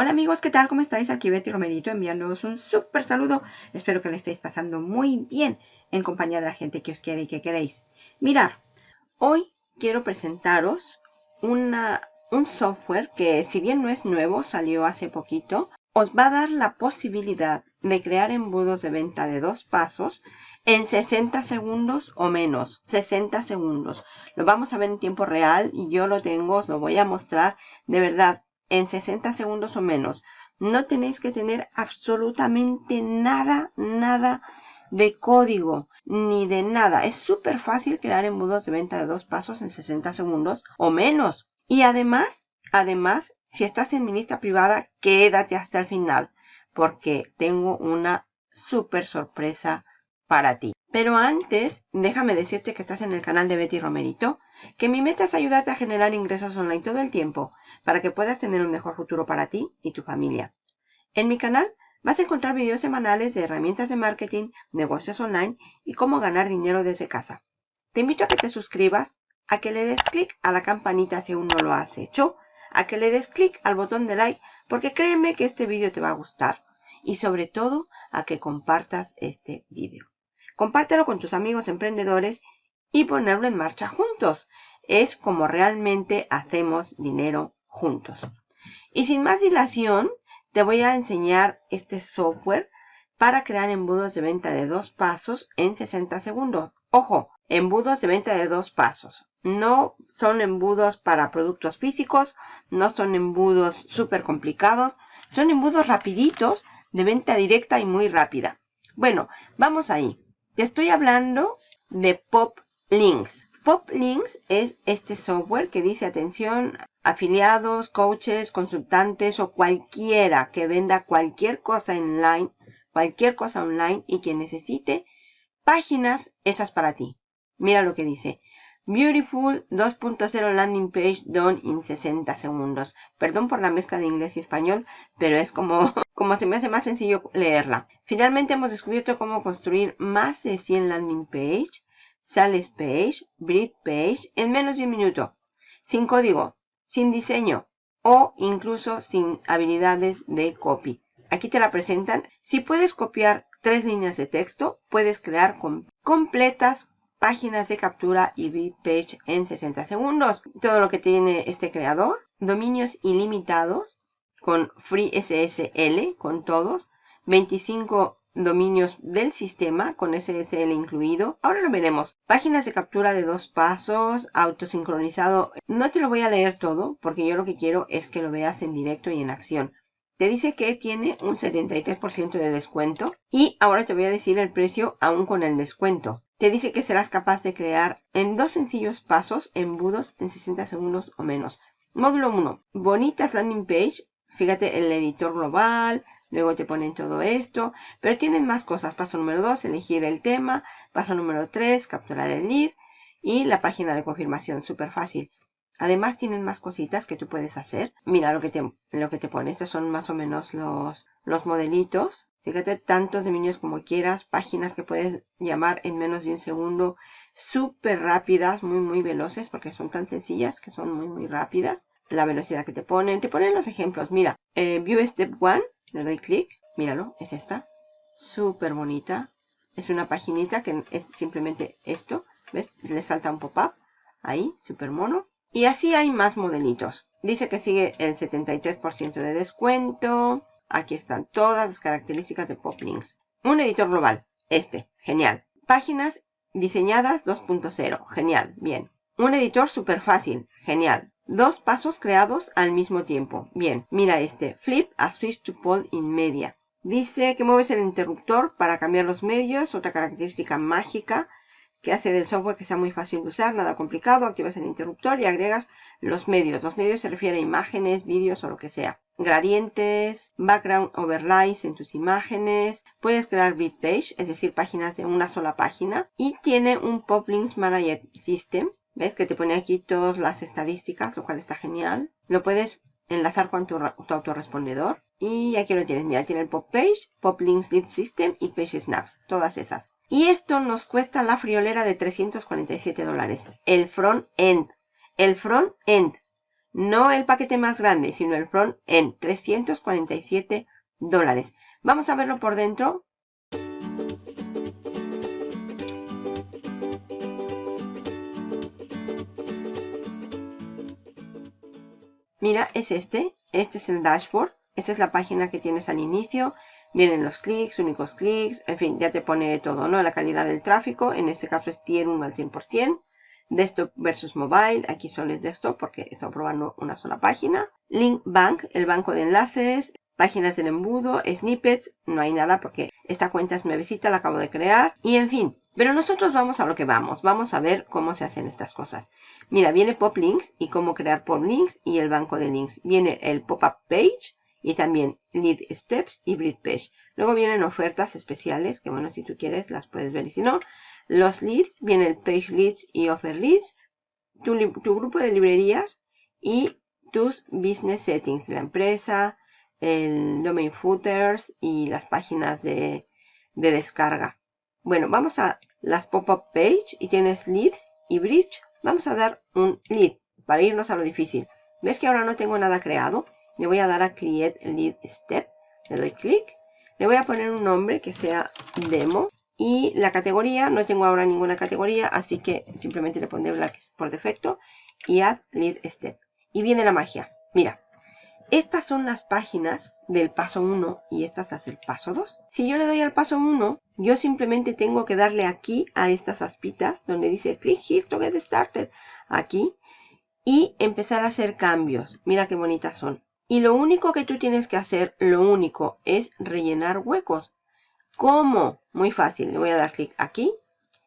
Hola amigos, ¿qué tal? ¿Cómo estáis? Aquí Betty Romerito enviándoos un súper saludo. Espero que le estéis pasando muy bien en compañía de la gente que os quiere y que queréis. Mirar, hoy quiero presentaros una, un software que si bien no es nuevo, salió hace poquito, os va a dar la posibilidad de crear embudos de venta de dos pasos en 60 segundos o menos, 60 segundos. Lo vamos a ver en tiempo real y yo lo tengo, os lo voy a mostrar. De verdad, en 60 segundos o menos. No tenéis que tener absolutamente nada, nada de código, ni de nada. Es súper fácil crear embudos de venta de dos pasos en 60 segundos o menos. Y además, además, si estás en mi lista privada, quédate hasta el final, porque tengo una súper sorpresa para ti. Pero antes, déjame decirte que estás en el canal de Betty Romerito, que mi meta es ayudarte a generar ingresos online todo el tiempo, para que puedas tener un mejor futuro para ti y tu familia. En mi canal vas a encontrar videos semanales de herramientas de marketing, negocios online y cómo ganar dinero desde casa. Te invito a que te suscribas, a que le des clic a la campanita si aún no lo has hecho, a que le des clic al botón de like, porque créeme que este vídeo te va a gustar, y sobre todo a que compartas este vídeo. Compártelo con tus amigos emprendedores y ponerlo en marcha juntos. Es como realmente hacemos dinero juntos. Y sin más dilación, te voy a enseñar este software para crear embudos de venta de dos pasos en 60 segundos. Ojo, embudos de venta de dos pasos. No son embudos para productos físicos, no son embudos súper complicados, son embudos rapiditos de venta directa y muy rápida. Bueno, vamos ahí. Te estoy hablando de Pop Links. Pop Links es este software que dice atención afiliados, coaches, consultantes o cualquiera que venda cualquier cosa online, cualquier cosa online y que necesite páginas hechas para ti. Mira lo que dice. Beautiful 2.0 landing page done in 60 segundos. Perdón por la mezcla de inglés y español, pero es como, como se me hace más sencillo leerla. Finalmente hemos descubierto cómo construir más de 100 landing page, sales page, bridge page en menos de un minuto. Sin código, sin diseño o incluso sin habilidades de copy. Aquí te la presentan. Si puedes copiar tres líneas de texto, puedes crear completas páginas de captura y bit page en 60 segundos. Todo lo que tiene este creador. Dominios ilimitados con Free SSL, con todos. 25 dominios del sistema con SSL incluido. Ahora lo veremos. Páginas de captura de dos pasos, autosincronizado. No te lo voy a leer todo porque yo lo que quiero es que lo veas en directo y en acción. Te dice que tiene un 73% de descuento y ahora te voy a decir el precio aún con el descuento. Te dice que serás capaz de crear en dos sencillos pasos embudos en 60 segundos o menos. Módulo 1. Bonitas landing page. Fíjate el editor global. Luego te ponen todo esto. Pero tienen más cosas. Paso número 2. Elegir el tema. Paso número 3. Capturar el lead. Y la página de confirmación. Súper fácil. Además tienen más cositas que tú puedes hacer. Mira lo que te, lo que te pone. Estos son más o menos los, los modelitos. Fíjate, tantos dominios como quieras, páginas que puedes llamar en menos de un segundo, súper rápidas, muy, muy veloces, porque son tan sencillas que son muy, muy rápidas. La velocidad que te ponen, te ponen los ejemplos. Mira, eh, View Step 1, le doy clic, míralo, es esta. Súper bonita. Es una paginita que es simplemente esto, ¿ves? Le salta un pop-up, ahí, súper mono. Y así hay más modelitos. Dice que sigue el 73% de descuento. Aquí están todas las características de Poplinks. Un editor global. Este. Genial. Páginas diseñadas 2.0. Genial. Bien. Un editor súper fácil. Genial. Dos pasos creados al mismo tiempo. Bien. Mira este. Flip a switch to pole in media. Dice que mueves el interruptor para cambiar los medios. Otra característica mágica que hace del software que sea muy fácil de usar, nada complicado. Activas el interruptor y agregas los medios. Los medios se refieren a imágenes, vídeos o lo que sea. Gradientes, background overlays en tus imágenes. Puedes crear bit page, es decir, páginas de una sola página. Y tiene un Pop Links Manager System. ¿Ves? Que te pone aquí todas las estadísticas, lo cual está genial. Lo puedes enlazar con tu, tu autorrespondedor. Y aquí lo tienes. Mira, tiene el Pop Page, Pop Links Lead System y Page Snaps. Todas esas. Y esto nos cuesta la friolera de 347 dólares. El front end. El front end. No el paquete más grande, sino el front en 347 dólares. Vamos a verlo por dentro. Mira, es este. Este es el dashboard. Esta es la página que tienes al inicio. Vienen los clics, únicos clics, en fin, ya te pone todo, ¿no? La calidad del tráfico, en este caso es tier 1 al 100%. Desktop versus mobile, aquí solo es desktop porque está probando una sola página. Link Bank, el banco de enlaces, páginas del embudo, snippets, no hay nada porque esta cuenta es nuevecita, la acabo de crear. Y en fin, pero nosotros vamos a lo que vamos, vamos a ver cómo se hacen estas cosas. Mira, viene Pop Links y cómo crear Pop Links y el banco de links. Viene el Pop-up Page y también Lead Steps y Bridge Page. Luego vienen ofertas especiales, que bueno, si tú quieres las puedes ver y si no. Los leads, viene el Page Leads y Offer Leads, tu, grupo de librerías y tus Business Settings, la empresa, el Domain Footers y las páginas de, de descarga. Bueno, vamos a las Pop-up Page y tienes Leads y Bridge. Vamos a dar un Lead para irnos a lo difícil. ¿Ves que ahora no tengo nada creado? Le voy a dar a Create Lead Step. Le doy clic. Le voy a poner un nombre que sea Demo. Y la categoría, no tengo ahora ninguna categoría, así que simplemente le pondré la por defecto. Y Add Lead Step. Y viene la magia. Mira, estas son las páginas del paso 1 y estas es el paso 2. Si yo le doy al paso 1, yo simplemente tengo que darle aquí a estas aspitas donde dice click here to get started. Aquí. Y empezar a hacer cambios. Mira qué bonitas son. Y lo único que tú tienes que hacer, lo único, es rellenar huecos. ¿Cómo? Muy fácil. Le voy a dar clic aquí.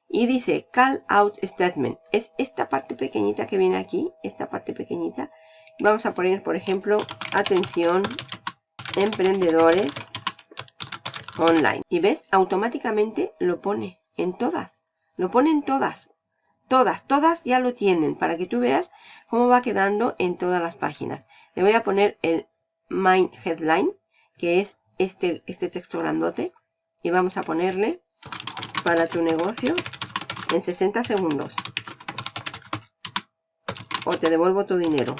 Y dice Call Out Statement. Es esta parte pequeñita que viene aquí. Esta parte pequeñita. Vamos a poner, por ejemplo, atención, emprendedores online. Y ves, automáticamente lo pone en todas. Lo pone en todas. Todas, todas ya lo tienen para que tú veas cómo va quedando en todas las páginas. Le voy a poner el Main Headline, que es este, este texto grandote. Y vamos a ponerle para tu negocio en 60 segundos. O te devuelvo tu dinero.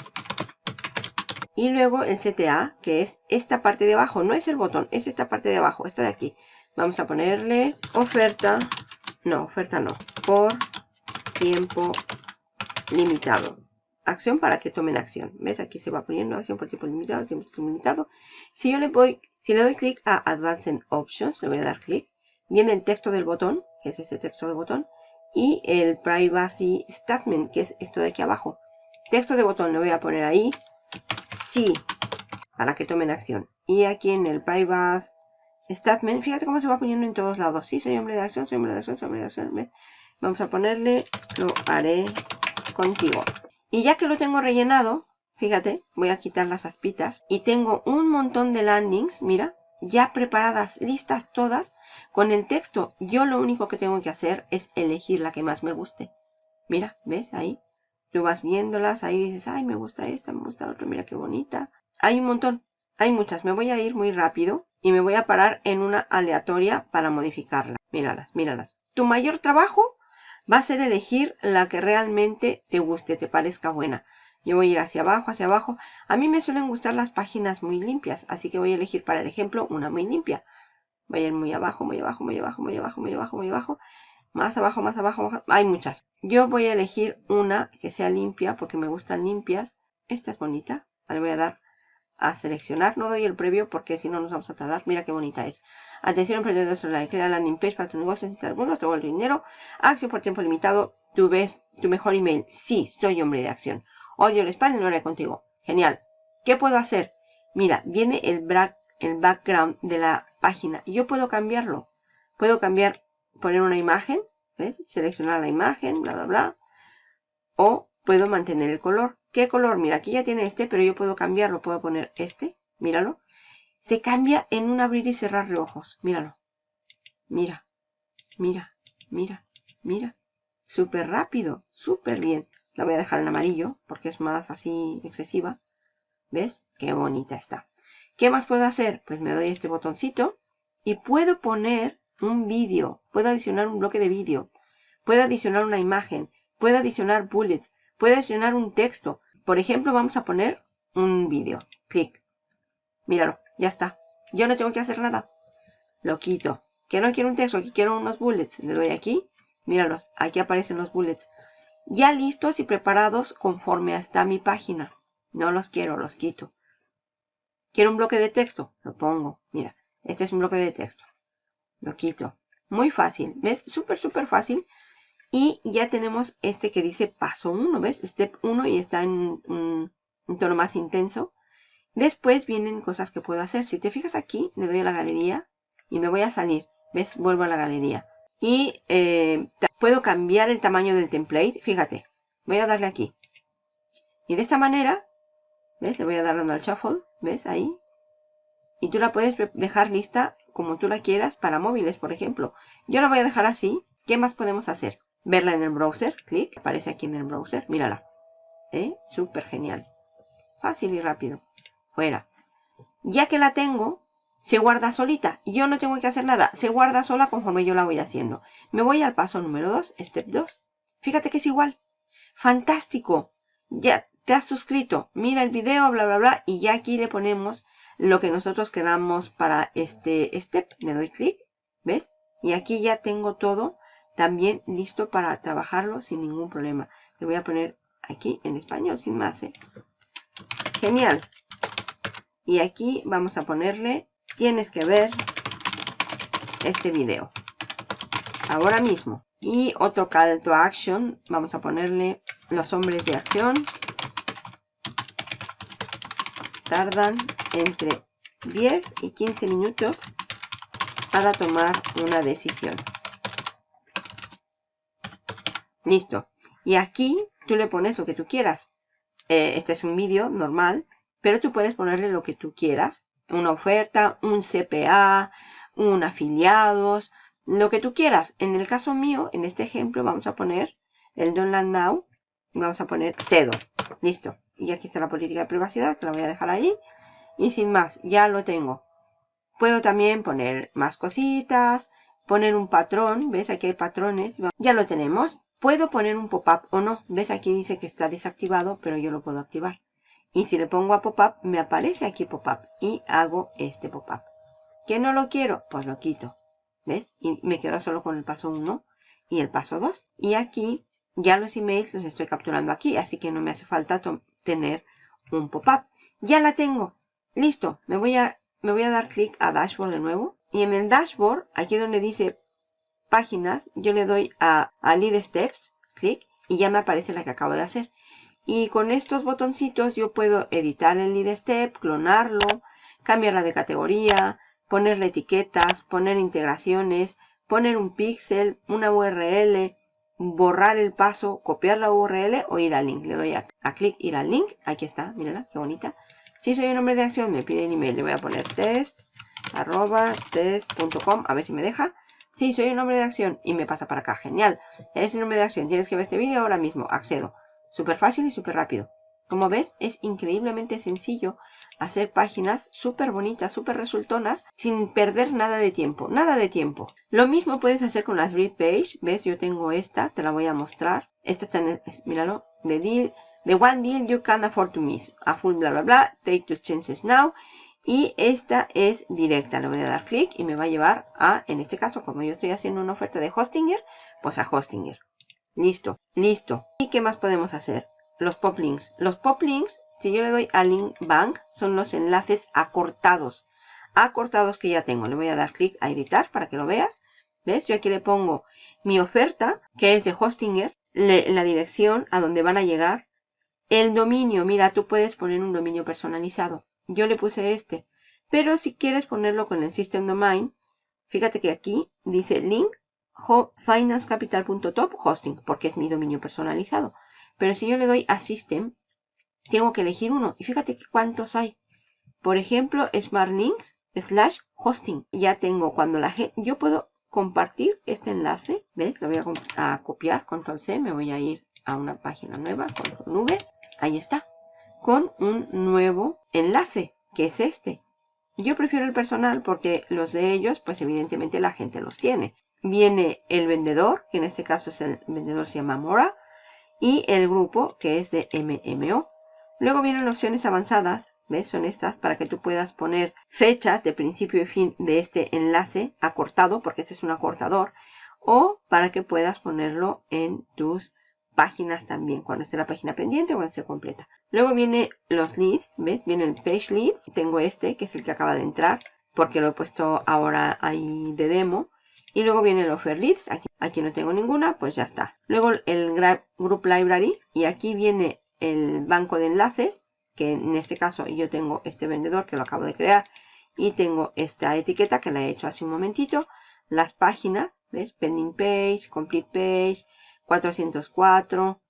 Y luego el CTA, que es esta parte de abajo. No es el botón, es esta parte de abajo, esta de aquí. Vamos a ponerle oferta. No, oferta no. Por tiempo limitado. Acción para que tomen acción. ¿Ves? Aquí se va poniendo acción por tiempo limitado, tiempo limitado. Si yo le voy, si le doy clic a Advanced Options, le voy a dar clic, viene el texto del botón, que es ese texto del botón, y el Privacy Statement, que es esto de aquí abajo. Texto de botón le voy a poner ahí, sí, para que tomen acción. Y aquí en el Privacy Statement, fíjate cómo se va poniendo en todos lados. Sí, soy hombre de acción, soy hombre de acción, soy hombre de acción. Vamos a ponerle, lo haré contigo. Y ya que lo tengo rellenado, fíjate, voy a quitar las aspitas. Y tengo un montón de landings, mira, ya preparadas, listas todas, con el texto. Yo lo único que tengo que hacer es elegir la que más me guste. Mira, ¿ves? Ahí. Tú vas viéndolas, ahí dices, ay, me gusta esta, me gusta la otra, mira qué bonita. Hay un montón, hay muchas. Me voy a ir muy rápido y me voy a parar en una aleatoria para modificarla. Míralas, míralas. Tu mayor trabajo va a ser elegir la que realmente te guste, te parezca buena. Yo voy a ir hacia abajo, hacia abajo. A mí me suelen gustar las páginas muy limpias, así que voy a elegir para el ejemplo una muy limpia. Voy a ir muy abajo, muy abajo, muy abajo, muy abajo, muy abajo, muy abajo. Más abajo, más abajo, hay muchas. Yo voy a elegir una que sea limpia porque me gustan limpias. Esta es bonita. Le voy a dar a seleccionar. No doy el previo porque si no nos vamos a tardar. Mira qué bonita es. Atención emprendedores online. Crea landing page para tu negocio. Necesitas algunos. Te vuelvo dinero. Acción por tiempo limitado. Tú ves tu mejor email. Sí, soy hombre de acción. Odio el spam y lo haré contigo. Genial. ¿Qué puedo hacer? Mira, viene el, el background de la página. Yo puedo cambiarlo. Puedo cambiar, poner una imagen. ¿Ves? Seleccionar la imagen, bla, bla, bla. O puedo mantener el color. ¿Qué color? Mira, aquí ya tiene este, pero yo puedo cambiarlo. Puedo poner este. Míralo. Se cambia en un abrir y cerrar de ojos. Míralo. Mira. Mira. Mira. Mira. Súper rápido. Súper bien. La voy a dejar en amarillo porque es más así excesiva. ¿Ves? Qué bonita está. ¿Qué más puedo hacer? Pues me doy este botoncito y puedo poner un vídeo. Puedo adicionar un bloque de vídeo. Puedo adicionar una imagen. Puedo adicionar bullets. Puedo adicionar un texto. por ejemplo, vamos a poner un vídeo. Clic. Míralo, ya está. Yo no tengo que hacer nada. Lo quito. Que no quiero un texto, aquí quiero unos bullets. Le doy aquí. Míralos, aquí aparecen los bullets. Ya listos y preparados conforme está mi página. No los quiero, los quito. Quiero un bloque de texto, lo pongo. Mira, este es un bloque de texto. Lo quito. Muy fácil, ¿ves? Súper, súper fácil. Y ya tenemos este que dice paso 1, ¿ves? Step 1 y está en un, tono más intenso. Después vienen cosas que puedo hacer. Si te fijas aquí, le doy a la galería y me voy a salir. ¿Ves? Vuelvo a la galería. Y eh, puedo cambiar el tamaño del template. Fíjate, voy a darle aquí. Y de esta manera, ¿ves? Le voy a dar al shuffle, ¿ves? Ahí. Y tú la puedes dejar lista como tú la quieras para móviles, por ejemplo. Yo la voy a dejar así. ¿Qué más podemos hacer? Verla en el browser. Clic. Aparece aquí en el browser. Mírala. ¿Eh? Súper genial. Fácil y rápido. Fuera. Ya que la tengo, se guarda solita. Yo no tengo que hacer nada. Se guarda sola conforme yo la voy haciendo. Me voy al paso número 2, step 2. Fíjate que es igual. Fantástico. Ya te has suscrito. Mira el video, bla, bla, bla. Y ya aquí le ponemos lo que nosotros queramos para este step. Me doy clic. ¿Ves? Y aquí ya tengo todo también listo para trabajarlo sin ningún problema. Le voy a poner aquí en español sin más. ¿eh? Genial. Y aquí vamos a ponerle tienes que ver este video. Ahora mismo. Y otro call to action. Vamos a ponerle los hombres de acción. Tardan entre 10 y 15 minutos para tomar una decisión. Listo. Y aquí tú le pones lo que tú quieras. Eh, este es un vídeo normal, pero tú puedes ponerle lo que tú quieras una oferta, un CPA, un afiliados, lo que tú quieras. En el caso mío, en este ejemplo, vamos a poner el Don't Land Now. Vamos a poner cedo. Listo. Y aquí está la política de privacidad, que la voy a dejar ahí. Y sin más, ya lo tengo. Puedo también poner más cositas, poner un patrón. ¿Ves? Aquí hay patrones. Ya lo tenemos. Puedo poner un pop-up o no. ¿Ves? Aquí dice que está desactivado, pero yo lo puedo activar. Y si le pongo a pop-up, me aparece aquí pop-up. Y hago este pop-up. ¿Que no lo quiero? Pues lo quito. ¿Ves? Y me quedo solo con el paso 1 y el paso 2. Y aquí ya los emails los estoy capturando aquí. Así que no me hace falta tener un pop-up. Ya la tengo. Listo. Me voy a, me voy a dar clic a Dashboard de nuevo. Y en el Dashboard, aquí donde dice páginas, yo le doy a, a Lead Steps. Clic. Y ya me aparece la que acabo de hacer. Y con estos botoncitos yo puedo editar el lead step, clonarlo, cambiarla de categoría, ponerle etiquetas, poner integraciones, poner un píxel, una URL, borrar el paso, copiar la URL o ir al link. Le doy a, clic, ir al link. Aquí está, mírala, qué bonita. Si soy un nombre de acción, me pide el email. Le voy a poner test, arroba, test.com, a ver si me deja. Si soy un nombre de acción y me pasa para acá. Genial. Es el nombre de acción. Tienes que ver este vídeo ahora mismo. Accedo. Súper fácil y súper rápido. Como ves, es increíblemente sencillo hacer páginas súper bonitas, súper resultonas, sin perder nada de tiempo. Nada de tiempo. Lo mismo puedes hacer con las read page. ¿Ves? Yo tengo esta, te la voy a mostrar. Esta está en, míralo, de deal, the one deal you can afford to miss. A full bla bla bla, take two chances now. Y esta es directa. Le voy a dar clic y me va a llevar a, en este caso, como yo estoy haciendo una oferta de Hostinger, pues a Hostinger. Listo, listo. ¿Y qué más podemos hacer? Los pop links. Los pop links, si yo le doy a link bank, son los enlaces acortados. Acortados que ya tengo. Le voy a dar clic a editar para que lo veas. ¿Ves? Yo aquí le pongo mi oferta, que es de Hostinger, la dirección a donde van a llegar. El dominio, mira, tú puedes poner un dominio personalizado. Yo le puse este. Pero si quieres ponerlo con el System Domain, fíjate que aquí dice link financecapital.top hosting, porque es mi dominio personalizado. Pero si yo le doy a System, tengo que elegir uno. Y fíjate cuántos hay. Por ejemplo, SmartLinks slash hosting. Ya tengo cuando la gente... Yo puedo compartir este enlace. ¿Ves? Lo voy a, copiar. Control C. Me voy a ir a una página nueva. Control V. Ahí está. Con un nuevo enlace. Que es este. Yo prefiero el personal porque los de ellos, pues evidentemente la gente los tiene viene el vendedor, que en este caso es el vendedor se llama Mora, y el grupo que es de MMO. Luego vienen opciones avanzadas, ¿ves? Son estas para que tú puedas poner fechas de principio y fin de este enlace acortado, porque este es un acortador, o para que puedas ponerlo en tus páginas también, cuando esté la página pendiente o cuando esté completa. Luego viene los leads, ¿ves? Viene el page leads. Tengo este, que es el que acaba de entrar, porque lo he puesto ahora ahí de demo. Y luego viene el offer leads. Aquí, aquí no tengo ninguna, pues ya está. Luego el group library. Y aquí viene el banco de enlaces, que en este caso yo tengo este vendedor que lo acabo de crear. Y tengo esta etiqueta que la he hecho hace un momentito. Las páginas, ¿ves? Pending page, complete page, 404.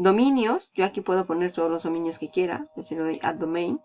Dominios, yo aquí puedo poner todos los dominios que quiera. Le doy add domain,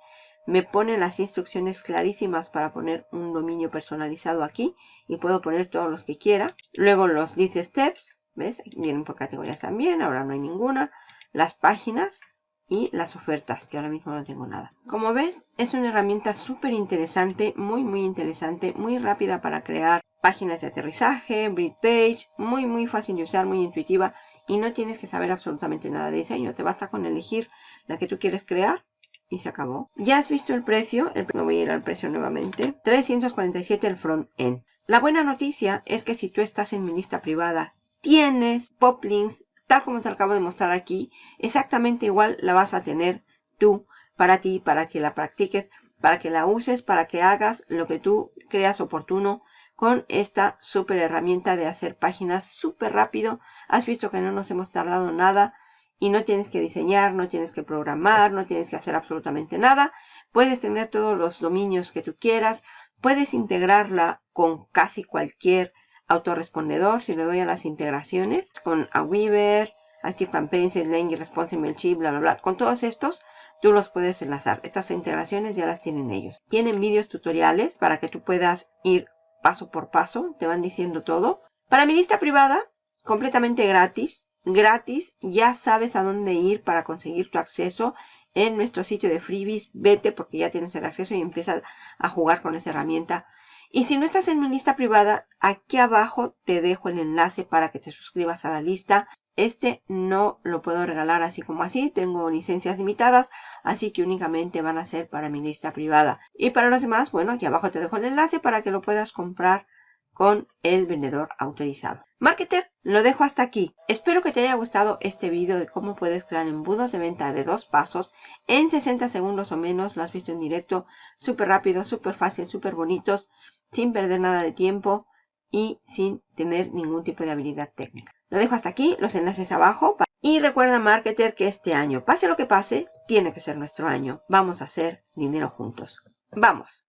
me pone las instrucciones clarísimas para poner un dominio personalizado aquí. Y puedo poner todos los que quiera. Luego los list steps, ¿ves? Vienen por categorías también, ahora no hay ninguna. Las páginas y las ofertas, que ahora mismo no tengo nada. Como ves, es una herramienta súper interesante, muy muy interesante, muy rápida para crear páginas de aterrizaje, bridge page, muy muy fácil de usar, muy intuitiva y no tienes que saber absolutamente nada de diseño, te basta con elegir la que tú quieres crear y se acabó. Ya has visto el precio, el, voy a ir al precio nuevamente, 347 el front-end. La buena noticia es que si tú estás en mi lista privada, tienes poplinks, tal como te acabo de mostrar aquí, exactamente igual la vas a tener tú para ti, para que la practiques, para que la uses, para que hagas lo que tú creas oportuno con esta super herramienta de hacer páginas súper rápido. Has visto que no nos hemos tardado nada y no tienes que diseñar, no tienes que programar, no tienes que hacer absolutamente nada. Puedes tener todos los dominios que tú quieras. Puedes integrarla con casi cualquier autorrespondedor. Si le doy a las integraciones con Aweaver, ActiveCampaign, SendLink, Response, MailChimp, bla, bla, bla. Con todos estos tú los puedes enlazar. Estas integraciones ya las tienen ellos. Tienen vídeos tutoriales para que tú puedas ir paso por paso, te van diciendo todo. Para mi lista privada, completamente gratis, gratis, ya sabes a dónde ir para conseguir tu acceso en nuestro sitio de freebies. Vete porque ya tienes el acceso y empiezas a jugar con esa herramienta. Y si no estás en mi lista privada, aquí abajo te dejo el enlace para que te suscribas a la lista. Este no lo puedo regalar así como así, tengo licencias limitadas, así que únicamente van a ser para mi lista privada. Y para los demás, bueno, aquí abajo te dejo el enlace para que lo puedas comprar con el vendedor autorizado. Marketer, lo dejo hasta aquí. Espero que te haya gustado este video de cómo puedes crear embudos de venta de dos pasos en 60 segundos o menos. Lo has visto en directo, súper rápido, súper fácil, súper bonitos, sin perder nada de tiempo y sin tener ningún tipo de habilidad técnica. Lo dejo hasta aquí, los enlaces abajo. Y recuerda, marketer, que este año, pase lo que pase, tiene que ser nuestro año. Vamos a hacer dinero juntos. ¡Vamos!